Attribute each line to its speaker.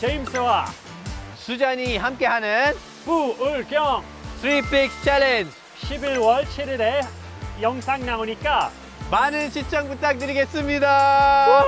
Speaker 1: 제임스와
Speaker 2: 수잔이 함께하는
Speaker 1: 부울경.
Speaker 2: 3빅 챌린지
Speaker 1: 11월 7일에 영상 나오니까
Speaker 2: 많은 시청 부탁드리겠습니다.